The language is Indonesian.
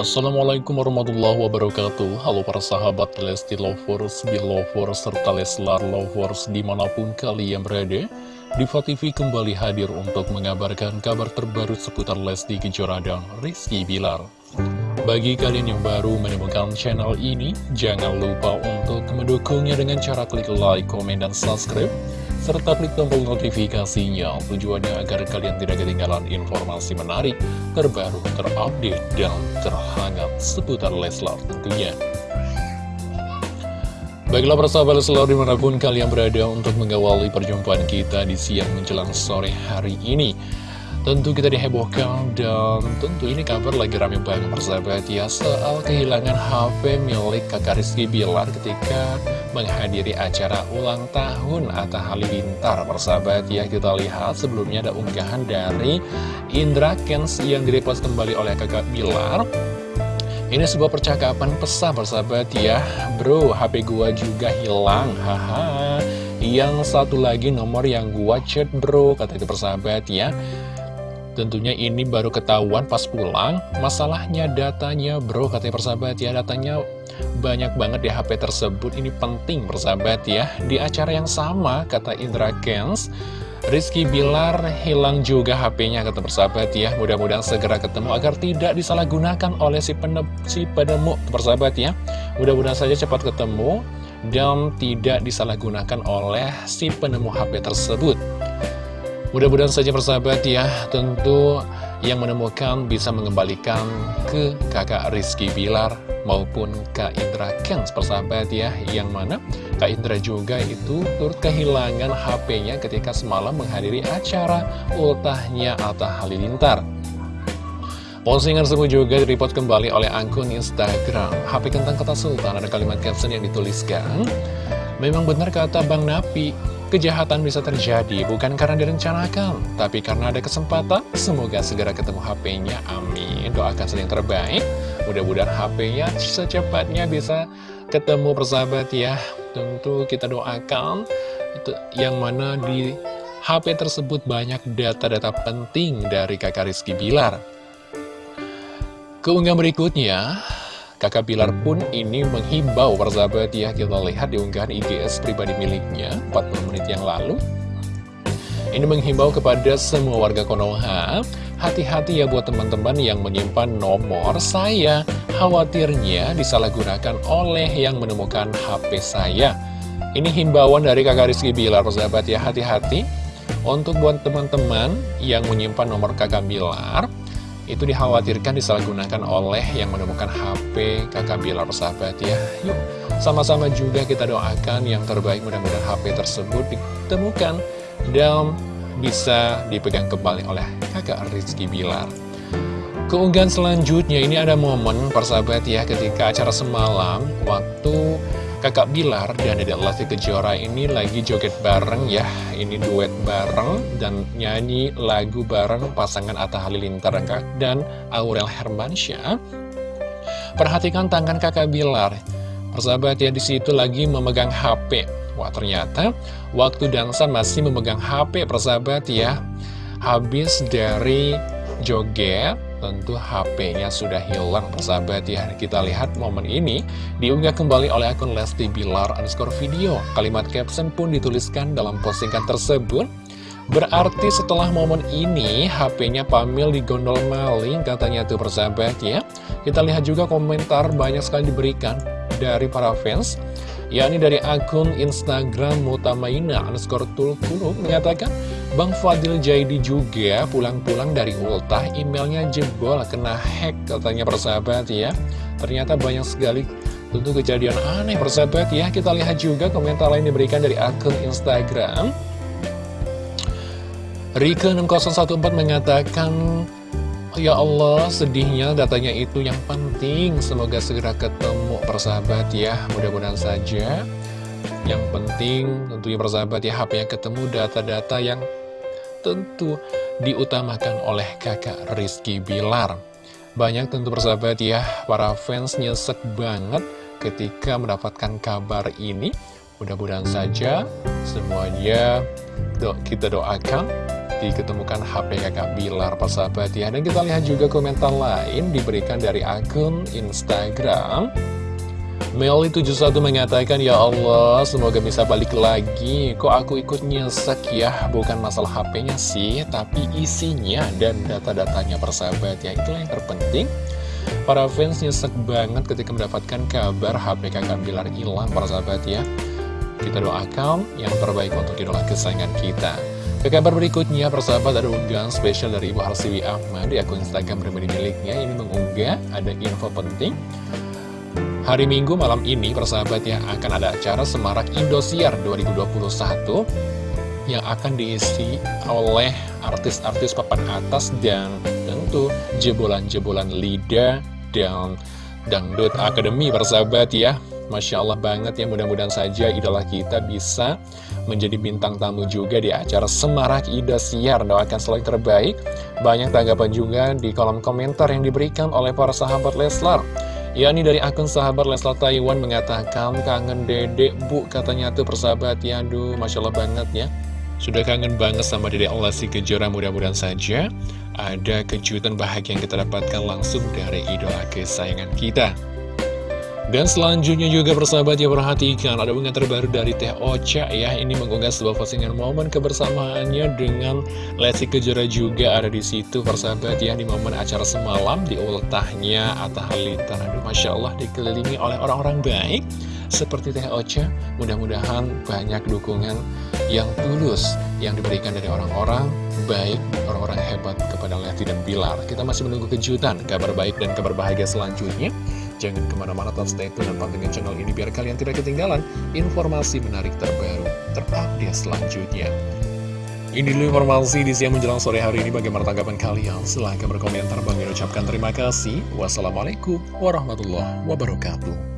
Assalamualaikum warahmatullahi wabarakatuh. Halo para sahabat Lesti Lovers, Belovers, serta Leslar Lovers di mana pun kalian berada. Diva kembali hadir untuk mengabarkan kabar terbaru seputar Lesti Kejora dan Rizky Bilar. Bagi kalian yang baru menemukan channel ini Jangan lupa untuk mendukungnya dengan cara klik like, komen, dan subscribe serta klik tombol notifikasinya tujuannya agar kalian tidak ketinggalan informasi menarik, terbaru, terupdate, dan terhangat seputar Leslar tentunya. Baiklah persahabat Leslar di mana pun kalian berada untuk mengawali perjumpaan kita di siang menjelang sore hari ini. Tentu kita dihebohkan dan tentu ini kabar lagi rame banget persahabat. Ya Soal kehilangan HP milik kakak Rizky Bilar ketika menghadiri acara ulang tahun Atta Halilintar persahabat. Ya Kita lihat sebelumnya ada unggahan dari Indra Kens yang direpost kembali oleh kakak Bilar. Ini sebuah percakapan pesan persahabat. Ya Bro, HP gua juga hilang Haha. Yang satu lagi nomor yang gua chat bro Kata itu persahabat. Ya Tentunya ini baru ketahuan pas pulang. Masalahnya datanya bro katanya persahabat ya Datanya banyak banget di HP tersebut. Ini penting persahabat ya. Di acara yang sama kata Indra Kens Rizky Bilar hilang juga HP-nya kata persahabat ya. Mudah-mudahan segera ketemu agar tidak disalahgunakan oleh si, penep, si penemu persahabat ya. Mudah-mudahan saja cepat ketemu dan tidak disalahgunakan oleh si penemu HP tersebut Mudah-mudahan saja persahabat ya, tentu yang menemukan bisa mengembalikan ke kakak Rizky Bilar maupun Kak Indra Kens persahabat ya, yang mana Kak Indra juga itu turut kehilangan HP-nya ketika semalam menghadiri acara ultahnya Atta Halilintar. Postingan tersebut juga direport kembali oleh akun Instagram. HP Kentang Kota Sultan ada kalimat caption yang dituliskan Memang benar kata Bang Napi Kejahatan bisa terjadi bukan karena direncanakan, tapi karena ada kesempatan. Semoga segera ketemu HP-nya, amin. Doakan sering terbaik, mudah-mudahan HP-nya secepatnya bisa ketemu persahabat ya. Tentu kita doakan itu yang mana di HP tersebut banyak data-data penting dari kakak Rizky Bilar. Keunggahan berikutnya, Kakak Bilar pun ini menghimbau persahabat ya Kita lihat di unggahan IGS pribadi miliknya 40 menit yang lalu. Ini menghimbau kepada semua warga Konoha Hati-hati ya buat teman-teman yang menyimpan nomor saya. Khawatirnya disalahgunakan oleh yang menemukan HP saya. Ini himbauan dari kakak Rizky Bilar persahabat ya Hati-hati. Untuk buat teman-teman yang menyimpan nomor kakak Bilar itu dikhawatirkan disalahgunakan oleh yang menemukan HP kakak Bilar persahabat ya. Yuk sama-sama juga kita doakan yang terbaik mudah-mudahan HP tersebut ditemukan dan bisa dipegang kembali oleh kakak Rizky Bilar. Keunggahan selanjutnya ini ada momen persahabat ya ketika acara semalam waktu kakak Bilar dan Dedek Lesti Kejora ini lagi joget bareng ya. Ini duet bareng dan nyanyi lagu bareng pasangan Atta Halilintar dan Aurel Hermansyah. Perhatikan tangan kakak Bilar. Persahabat ya di situ lagi memegang HP Wah ternyata waktu dansa masih memegang HP persahabat ya. Habis dari joget tentu HP-nya sudah hilang. Persahabat ya Kita lihat momen ini diunggah kembali oleh akun Lesti Bilar underscore video. Kalimat caption pun dituliskan dalam postingan tersebut. Berarti setelah momen ini HP-nya Pamil digondol maling katanya tuh persahabat ya. Kita lihat juga komentar banyak sekali diberikan dari para fans yakni dari akun Instagram Mutamaina underscore tulkulub mengatakan Bang Fadil Jaidi juga pulang-pulang dari ultah emailnya jebol kena hack katanya persahabat ya ternyata banyak sekali tentu kejadian aneh persahabat ya kita lihat juga komentar lain diberikan dari akun Instagram Rika 6014 mengatakan Ya Allah, sedihnya datanya itu yang penting. Semoga segera ketemu persahabat ya. Mudah-mudahan saja. Yang penting tentunya persahabat ya, HP yang ketemu data-data yang tentu diutamakan oleh kakak Rizky Bilar. Banyak tentu persahabat ya, para fans nyesek banget ketika mendapatkan kabar ini. Mudah-mudahan saja semuanya do kita doakan diketemukan HP kakak Bilar persahabat ya Dan kita lihat juga komentar lain diberikan dari akun Instagram Meli71 mengatakan, Ya Allah, semoga bisa balik lagi. Kok aku ikut nyesek ya? Bukan masalah HP-nya sih, tapi isinya dan data-datanya persahabat ya. Itulah yang terpenting. Para fans nyesek banget ketika mendapatkan kabar HP kakak Bilar hilang persahabat ya. Kita doakan yang terbaik untuk idola kesayangan kita. Ke kabar berikutnya, persahabat ada unggahan spesial dari Ibu Harsiwi Ahmad di akun Instagram pribadi miliknya. Ini mengunggah ada info penting Hari Minggu malam ini persahabat ya akan ada acara Semarak Indosiar 2021 yang akan diisi oleh artis-artis papan atas dan tentu jebolan-jebolan Lida dan Dangdut Academy persahabat ya. Masya Allah banget ya mudah-mudahan saja idola kita bisa menjadi bintang tamu juga di acara Semarak Indosiar. Doakan selalu terbaik. Banyak tanggapan juga di kolom komentar yang diberikan oleh para sahabat Leslar yakni dari akun sahabat Leslar Taiwan mengatakan kangen dedek bu katanya tuh persahabat. Ya aduh Masya Allah banget ya. Sudah kangen banget sama dedek si Kejora mudah-mudahan saja ada kejutan bahagia yang kita dapatkan langsung dari idola kesayangan kita dan selanjutnya juga persahabat ya perhatikan ada unggahan terbaru dari Teh Ocha ya. Ini mengunggah sebuah postingan momen kebersamaannya dengan Lesti Kejora juga ada di situ persahabat ya di momen acara semalam di ultahnya Atta Halilintar. Aduh Masya Allah dikelilingi oleh orang-orang baik seperti Teh Ocha. Mudah-mudahan banyak dukungan yang tulus yang diberikan dari orang-orang baik orang-orang hebat kepada Lesti dan Bilar. Kita masih menunggu kejutan kabar baik dan kabar bahagia selanjutnya Jangan ke mana-mana tetap stay tune dan pantengin channel ini biar kalian tidak ketinggalan informasi menarik terbaru, terupdate selanjutnya. Ini dulu informasi di siang menjelang sore hari ini bagaimana tanggapan kalian. Silahkan berkomentar. Bang ucapkan terima kasih. Wassalamualaikum warahmatullahi wabarakatuh.